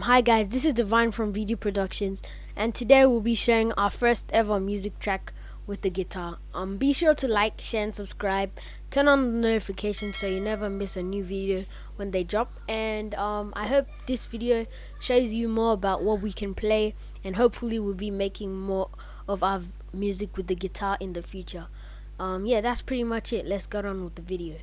Um, hi guys, this is Divine from VD Productions, and today we'll be sharing our first ever music track with the guitar. Um, be sure to like, share, and subscribe. Turn on the notifications so you never miss a new video when they drop. And um, I hope this video shows you more about what we can play, and hopefully we'll be making more of our music with the guitar in the future. Um, yeah, that's pretty much it. Let's get on with the video.